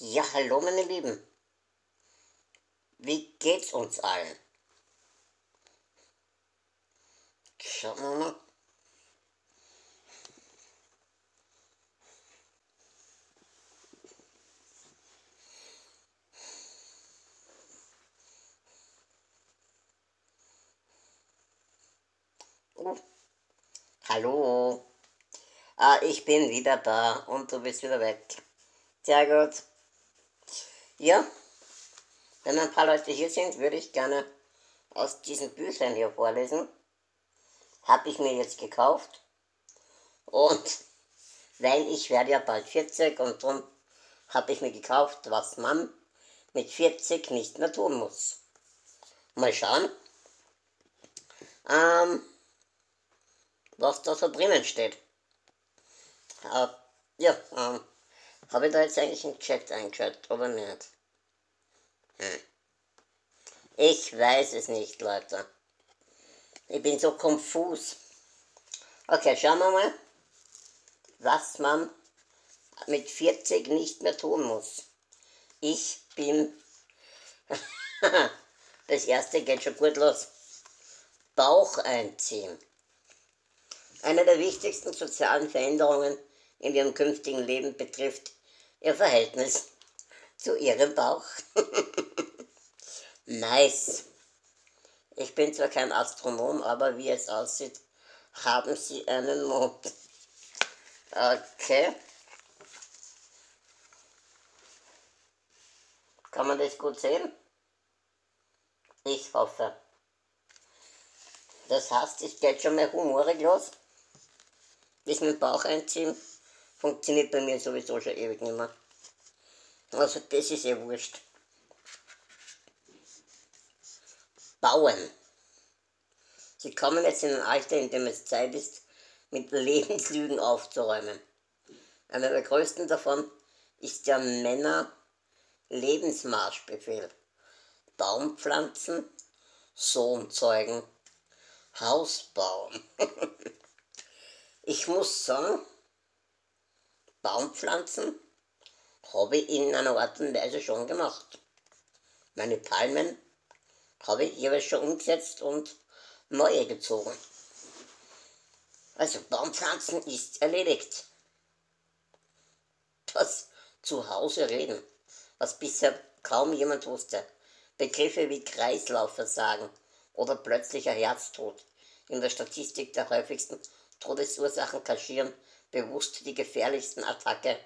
Ja, hallo meine Lieben. Wie geht's uns allen? Schauen wir mal. Oh. Hallo. Ah, ich bin wieder da und du bist wieder weg. Sehr gut. Ja, wenn ein paar Leute hier sind, würde ich gerne aus diesen Büchern hier vorlesen. Habe ich mir jetzt gekauft. Und weil ich werde ja bald 40 und darum habe ich mir gekauft, was man mit 40 nicht mehr tun muss. Mal schauen, ähm, was da so drinnen steht. Äh, ja, ähm, habe ich da jetzt eigentlich einen Chat eingeschaltet oder nicht? Hm. Ich weiß es nicht, Leute. Ich bin so konfus. Okay, schauen wir mal, was man mit 40 nicht mehr tun muss. Ich bin... das erste geht schon gut los. Bauch einziehen. Eine der wichtigsten sozialen Veränderungen in ihrem künftigen Leben betrifft ihr Verhältnis zu ihrem Bauch. nice. Ich bin zwar kein Astronom, aber wie es aussieht, haben sie einen Mond. Okay. Kann man das gut sehen? Ich hoffe. Das heißt, ich geht schon mal humorig los. Das mit dem Bauch einziehen funktioniert bei mir sowieso schon ewig nicht mehr. Also das ist eh wurscht. Bauen. Sie kommen jetzt in ein Alter, in dem es Zeit ist, mit Lebenslügen aufzuräumen. Einer der größten davon ist der Männer Lebensmarschbefehl. Baumpflanzen, Sohn zeugen, Haus bauen. ich muss sagen, Baumpflanzen habe ich in einer Art und Weise schon gemacht. Meine Palmen habe ich jeweils schon umgesetzt und neue gezogen. Also Baumpflanzen ist erledigt. Das Zuhause reden, was bisher kaum jemand wusste. Begriffe wie Kreislaufversagen oder plötzlicher Herztod in der Statistik der häufigsten Todesursachen kaschieren bewusst die gefährlichsten Attacke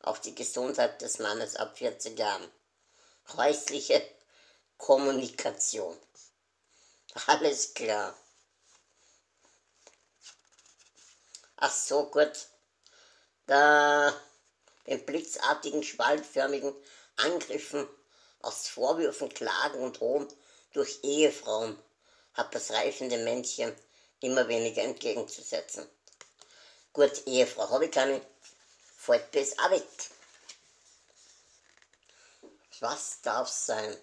auf die Gesundheit des Mannes ab 40 Jahren. Häusliche Kommunikation. Alles klar. Ach so, gut. Da den blitzartigen, schwalbförmigen Angriffen aus Vorwürfen, Klagen und Hohn durch Ehefrauen hat das reifende Männchen immer weniger entgegenzusetzen. Gut, Ehefrau habe ich keine, fällt das auch weg. Was darf sein?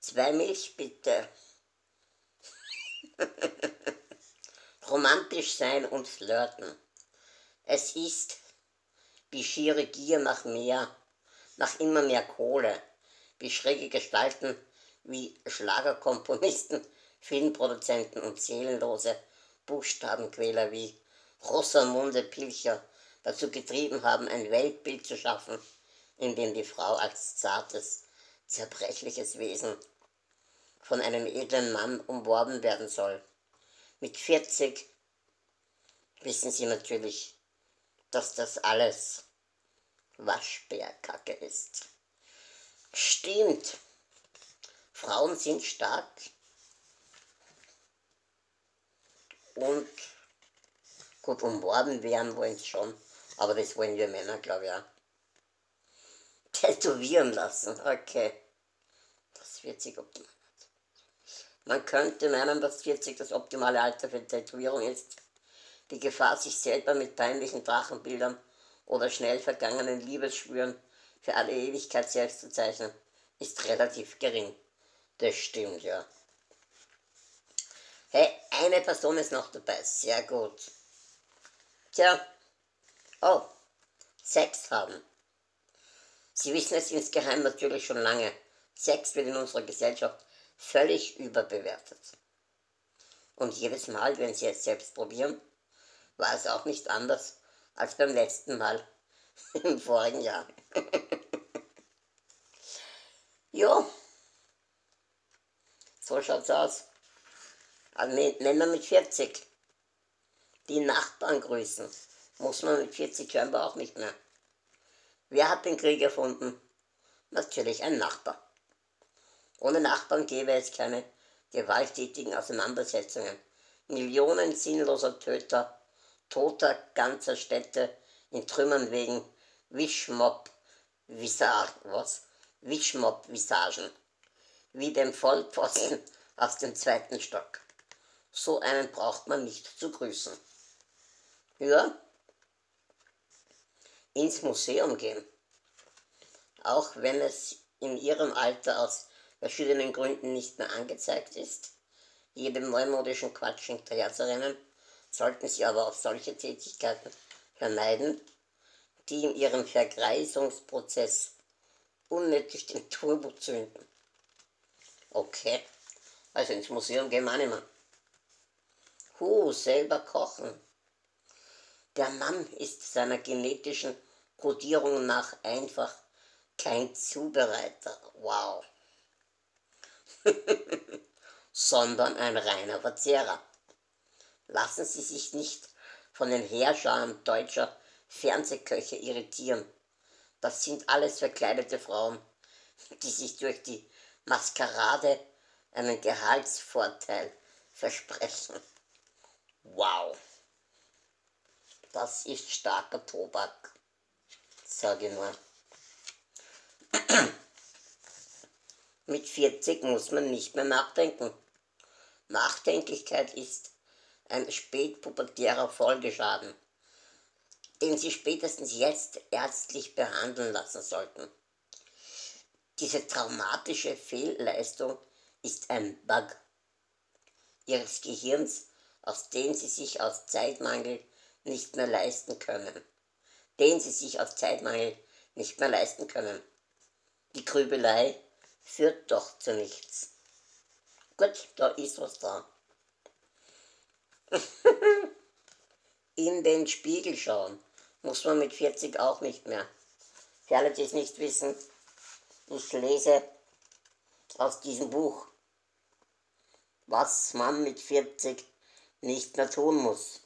Zwei Milch bitte. Romantisch sein und flirten. Es ist wie schiere Gier nach mehr, nach immer mehr Kohle, wie schräge Gestalten, wie Schlagerkomponisten, Filmproduzenten und seelenlose Buchstabenquäler wie Rosamunde Pilcher dazu getrieben haben, ein Weltbild zu schaffen, in dem die Frau als zartes, zerbrechliches Wesen von einem edlen Mann umworben werden soll. Mit 40 wissen sie natürlich, dass das alles Waschbärkacke ist. Stimmt, Frauen sind stark und Gut, umworben werden wollen sie schon, aber das wollen wir Männer, glaube ich, auch. Tätowieren lassen, okay. Das 40 optimal. Man könnte meinen, dass 40 das optimale Alter für Tätowierung ist. Die Gefahr, sich selber mit peinlichen Drachenbildern oder schnell vergangenen Liebesschwüren für alle Ewigkeit selbst zu zeichnen, ist relativ gering. Das stimmt, ja. Hey, eine Person ist noch dabei. Sehr gut. Tja, Oh, Sex haben. Sie wissen es insgeheim natürlich schon lange. Sex wird in unserer Gesellschaft völlig überbewertet. Und jedes Mal, wenn Sie es selbst probieren, war es auch nicht anders als beim letzten Mal im vorigen Jahr. jo, so schaut's aus. Also Männer mit 40, die Nachbarn grüßen, muss man mit 40 scheinbar auch nicht mehr. Wer hat den Krieg erfunden? Natürlich ein Nachbar. Ohne Nachbarn gäbe es keine gewalttätigen Auseinandersetzungen. Millionen sinnloser Töter, toter ganzer Städte in Trümmern wegen Wischmob-Visagen, was? Wischmob-Visagen, wie dem Vollpfosten aus dem zweiten Stock. So einen braucht man nicht zu grüßen. Ja, ins Museum gehen. Auch wenn es in ihrem Alter aus verschiedenen Gründen nicht mehr angezeigt ist, jedem neumodischen Quatsch hinterherzurennen, sollten sie aber auch solche Tätigkeiten vermeiden, die in ihrem Vergreisungsprozess unnötig den Turbo zünden. Okay, also ins Museum gehen wir nicht mehr. Huh, selber kochen. Der Mann ist seiner genetischen Kodierung nach einfach kein Zubereiter. Wow. sondern ein reiner Verzehrer. Lassen Sie sich nicht von den Heerscharen deutscher Fernsehköche irritieren. Das sind alles verkleidete Frauen, die sich durch die Maskerade einen Gehaltsvorteil versprechen. Wow, das ist starker Tobak, sage ich nur. Mit 40 muss man nicht mehr nachdenken. Nachdenklichkeit ist ein spätpubertärer Folgeschaden, den Sie spätestens jetzt ärztlich behandeln lassen sollten. Diese traumatische Fehlleistung ist ein Bug Ihres Gehirns, aus dem Sie sich aus Zeitmangel nicht mehr leisten können. Den Sie sich aus Zeitmangel nicht mehr leisten können. Die Grübelei führt doch zu nichts. Gut, da ist was da. In den Spiegel schauen muss man mit 40 auch nicht mehr. Für alle, die es nicht wissen, ich lese aus diesem Buch, was man mit 40 nicht mehr tun muss.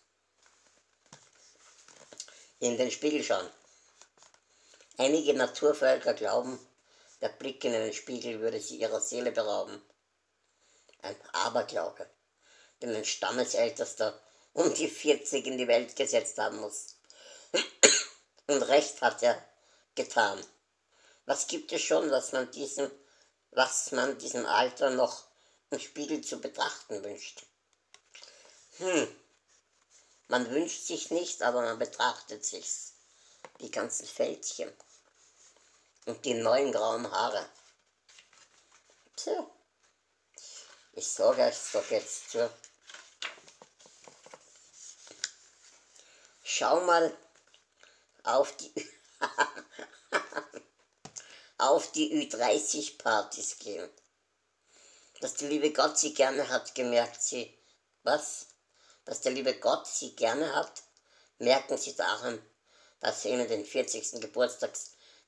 In den Spiegel schauen. Einige Naturvölker glauben, der Blick in einen Spiegel würde sie ihrer Seele berauben ein Aberglaube, den ein Stammesältester um die 40 in die Welt gesetzt haben muss. Und recht hat er getan. Was gibt es schon, was man diesem, was man diesem Alter noch im Spiegel zu betrachten wünscht? Hm, man wünscht sich nicht, aber man betrachtet sich's. Die ganzen Fältchen und die neuen grauen Haare. Tja. Ich sage euch doch jetzt zu. Schau mal auf die auf die Ü30-Partys gehen. Dass der liebe Gott sie gerne hat, gemerkt sie. Was? Dass der liebe Gott sie gerne hat, merken sie daran, dass er ihnen den 40. Geburtstag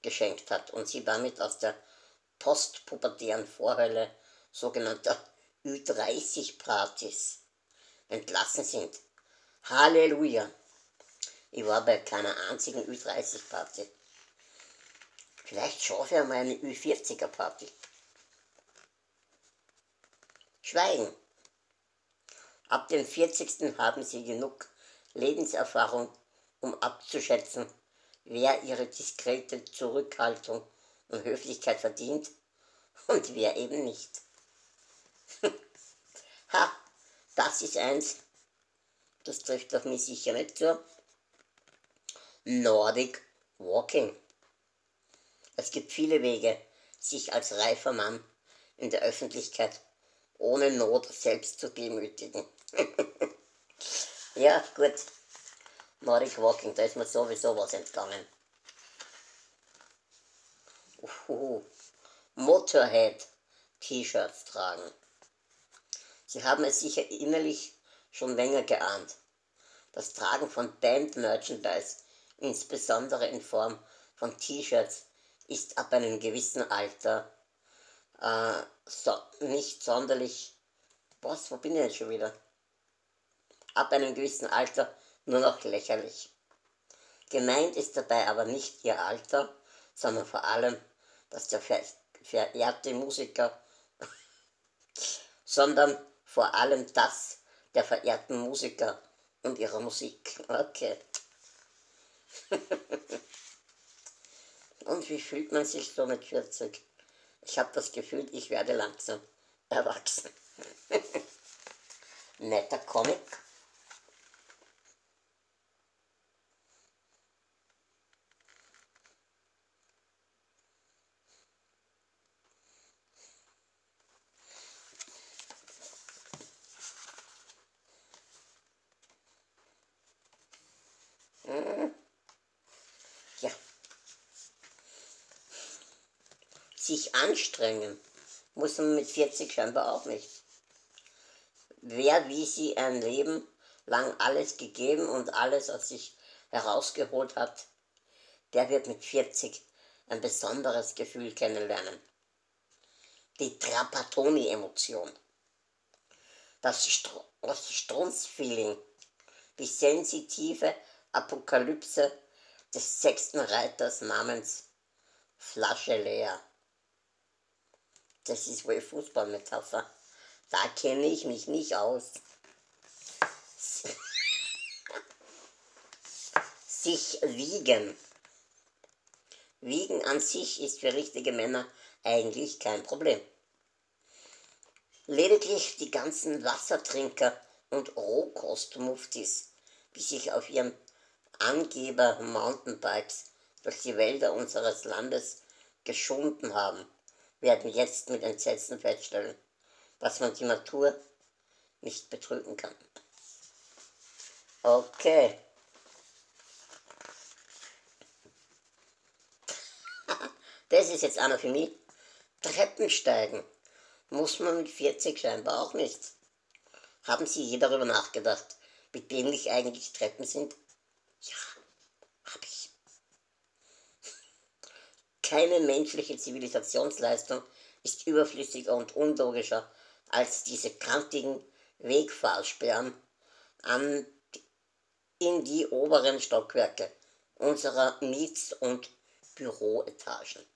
geschenkt hat und sie damit aus der postpubertären Vorhölle sogenannter Ü30-Partys entlassen sind. Halleluja! Ich war bei keiner einzigen Ü30-Party. Vielleicht schaffe ich einmal eine Ü40er-Party. Schweigen. Ab dem 40. haben Sie genug Lebenserfahrung, um abzuschätzen, wer Ihre diskrete Zurückhaltung und Höflichkeit verdient und wer eben nicht. ha, das ist eins. Das trifft auf mich sicher nicht zu. Nordic Walking. Es gibt viele Wege, sich als reifer Mann in der Öffentlichkeit ohne Not selbst zu demütigen. ja, gut. Nordic Walking, da ist mir sowieso was entgangen. Uhuhu. Motorhead T-Shirts tragen. Sie haben es sicher innerlich schon länger geahnt. Das Tragen von Band-Merchandise, insbesondere in Form von T-Shirts, ist ab einem gewissen Alter äh, so, nicht sonderlich. Was, wo bin ich jetzt schon wieder? Ab einem gewissen Alter nur noch lächerlich. Gemeint ist dabei aber nicht ihr Alter, sondern vor allem, dass der verehrte Musiker, sondern vor allem das der verehrten Musiker und ihrer Musik. Okay. und wie fühlt man sich so mit 40? Ich habe das Gefühl, ich werde langsam erwachsen. Netter Comic. Sich anstrengen muss man mit 40 scheinbar auch nicht. Wer wie sie ein Leben lang alles gegeben und alles aus sich herausgeholt hat, der wird mit 40 ein besonderes Gefühl kennenlernen. Die Str das Strunz-Feeling. Die sensitive Apokalypse des sechsten Reiters namens Flasche leer. Das ist wohl Fußballmetapher. Da kenne ich mich nicht aus. Sich wiegen. Wiegen an sich ist für richtige Männer eigentlich kein Problem. Lediglich die ganzen Wassertrinker und Rohkostmuftis, die sich auf ihren Angeber Mountainbikes durch die Wälder unseres Landes geschunden haben werden jetzt mit Entsetzen feststellen, dass man die Natur nicht betrügen kann. Okay. Das ist jetzt einer für mich. Treppensteigen muss man mit 40 scheinbar auch nicht. Haben Sie je darüber nachgedacht, wie dämlich eigentlich Treppen sind? Ja, habe ich. Keine menschliche Zivilisationsleistung ist überflüssiger und unlogischer als diese kantigen Wegfahrsperren an, in die oberen Stockwerke unserer Miets- und Büroetagen.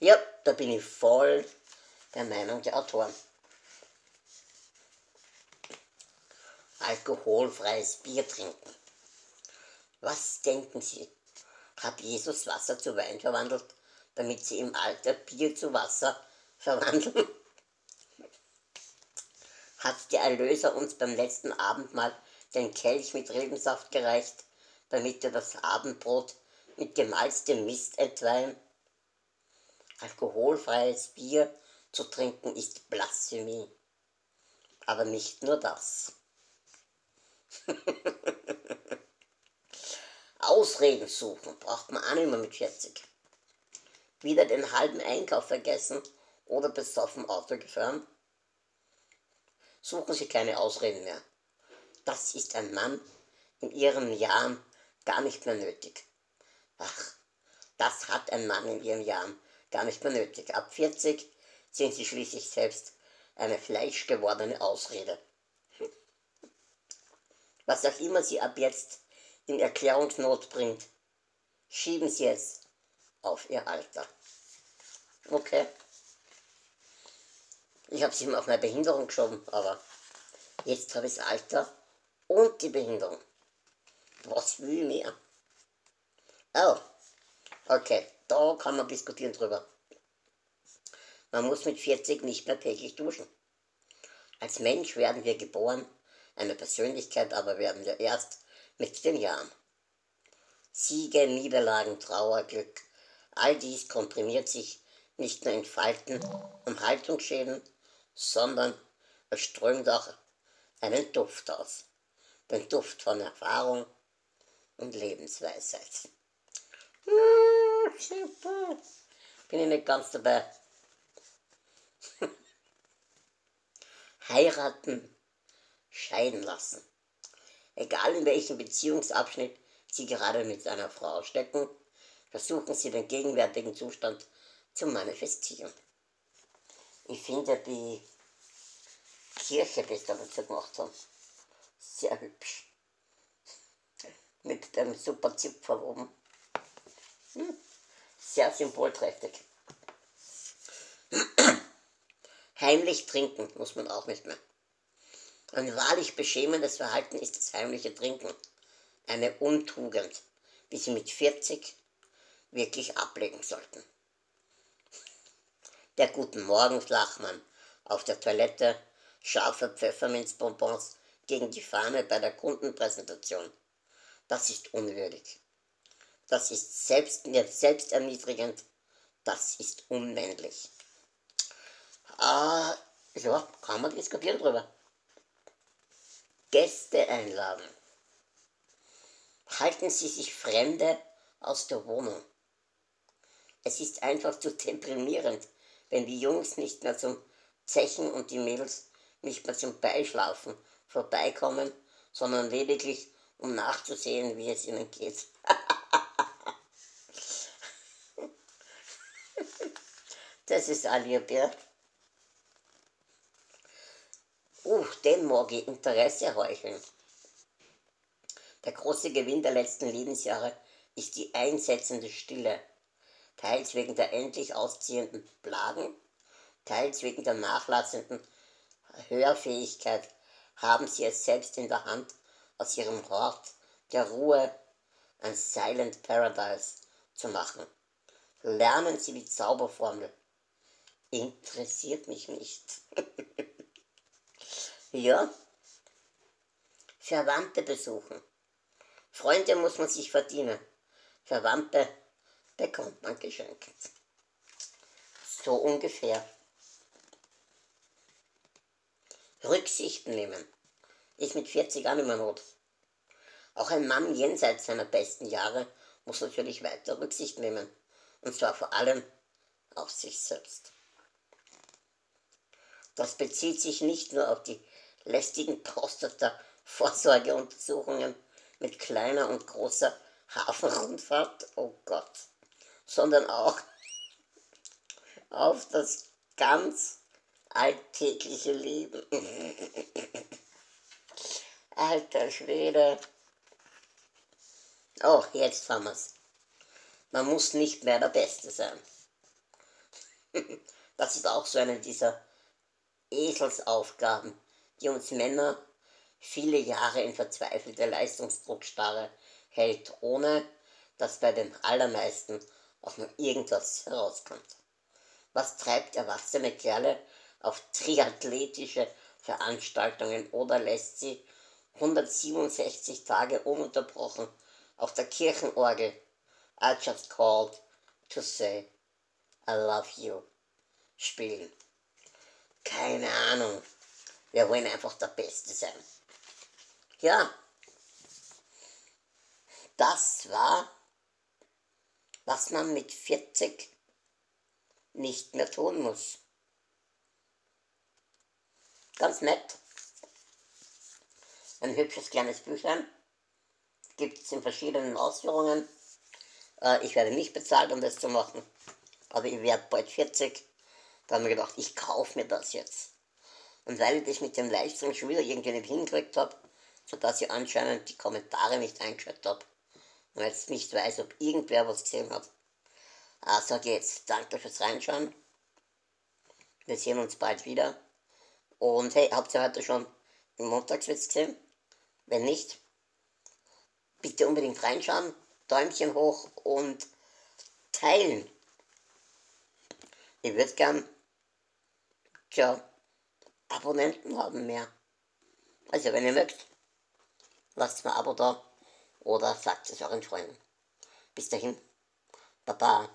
Ja, da bin ich voll der Meinung der Autoren. Alkoholfreies Bier trinken. Was denken Sie? Hat Jesus Wasser zu Wein verwandelt, damit sie im Alter Bier zu Wasser verwandeln? Hat der Erlöser uns beim letzten Abendmahl den Kelch mit Rebensaft gereicht, damit wir das Abendbrot mit gemalztem Mist entweihen? Alkoholfreies Bier zu trinken ist Blasphemie. Aber nicht nur das. Ausreden suchen braucht man auch nicht mehr mit 40. Wieder den halben Einkauf vergessen oder besoffen Auto gefahren? Suchen Sie keine Ausreden mehr. Das ist ein Mann in Ihren Jahren gar nicht mehr nötig. Ach, das hat ein Mann in Ihren Jahren gar nicht mehr nötig. Ab 40 sind Sie schließlich selbst eine fleischgewordene Ausrede. Was auch immer Sie ab jetzt in Erklärungsnot bringt, schieben Sie es auf Ihr Alter. Okay. Ich habe es immer auf meine Behinderung geschoben, aber jetzt habe ich das Alter und die Behinderung. Was will ich mehr? Oh, okay, da kann man diskutieren drüber. Man muss mit 40 nicht mehr täglich duschen. Als Mensch werden wir geboren, eine Persönlichkeit aber werden wir erst mit den Jahren. Siege, Niederlagen, Trauer, Glück, all dies komprimiert sich nicht nur in Falten und Haltungsschäden, sondern es strömt auch einen Duft aus. Den Duft von Erfahrung, und Lebensweisheit. Hm, Bin ich nicht ganz dabei. Heiraten, scheiden lassen. Egal in welchem Beziehungsabschnitt Sie gerade mit einer Frau stecken, versuchen Sie den gegenwärtigen Zustand zu manifestieren. Ich finde die Kirche, die da dazu gemacht haben, sehr hübsch. Mit dem super Zipfer oben. Hm. Sehr symbolträchtig. Heimlich trinken muss man auch nicht mehr. Ein wahrlich beschämendes Verhalten ist das heimliche Trinken. Eine Untugend, die Sie mit 40 wirklich ablegen sollten. Der Guten Morgen Flachmann auf der Toilette, scharfe Pfefferminzbonbons gegen die Fahne bei der Kundenpräsentation. Das ist unwürdig. Das ist selbst, selbsterniedrigend. Das ist unmännlich. Ah, ja, kann man diskutieren drüber. Gäste einladen. Halten Sie sich Fremde aus der Wohnung. Es ist einfach zu deprimierend, wenn die Jungs nicht mehr zum Zechen und die Mädels nicht mehr zum Beischlafen vorbeikommen, sondern lediglich um nachzusehen, wie es ihnen geht. das ist Alibi. Uh, dem mag ich Interesse heucheln. Der große Gewinn der letzten Lebensjahre ist die einsetzende Stille, teils wegen der endlich ausziehenden Blagen, teils wegen der nachlassenden Hörfähigkeit haben sie es selbst in der Hand, aus ihrem Hort der Ruhe ein Silent Paradise zu machen. Lernen Sie die Zauberformel. Interessiert mich nicht. Ja. Verwandte besuchen. Freunde muss man sich verdienen. Verwandte bekommt man geschenkt. So ungefähr. Rücksicht nehmen. Ist mit 40 auch mehr Not. Auch ein Mann jenseits seiner besten Jahre muss natürlich weiter Rücksicht nehmen. Und zwar vor allem auf sich selbst. Das bezieht sich nicht nur auf die lästigen Prostata-Vorsorgeuntersuchungen mit kleiner und großer Hafenrundfahrt, oh Gott, sondern auch auf das ganz alltägliche Leben. Alter Schwede. Oh, jetzt haben wir's. Man muss nicht mehr der Beste sein. Das ist auch so eine dieser Eselsaufgaben, die uns Männer viele Jahre in verzweifelte Leistungsdruckstarre hält, ohne dass bei den allermeisten auch nur irgendwas herauskommt. Was treibt erwachsene Kerle auf triathletische Veranstaltungen oder lässt sie 167 Tage ununterbrochen auf der Kirchenorgel I just called to say I love you spielen? Keine Ahnung. Wir wollen einfach der Beste sein. Ja, das war, was man mit 40 nicht mehr tun muss. Ganz nett. Ein hübsches kleines Büchlein. Gibt es in verschiedenen Ausführungen. Äh, ich werde nicht bezahlt, um das zu machen. Aber ich werde bald 40 da haben wir gedacht, ich kaufe mir das jetzt. Und weil ich das mit dem Livestream schon wieder irgendwie nicht hingekriegt habe, sodass ich anscheinend die Kommentare nicht eingeschaltet habe und jetzt nicht weiß, ob irgendwer was gesehen hat, äh, sage jetzt danke fürs Reinschauen. Wir sehen uns bald wieder. Und hey, habt ihr heute schon den Montagswitz gesehen? Wenn nicht, bitte unbedingt reinschauen, Däumchen hoch und teilen. Ich würde gern Tja, Abonnenten haben mehr. Also wenn ihr mögt, lasst mal ein Abo da oder sagt es euren Freunden. Bis dahin, Baba.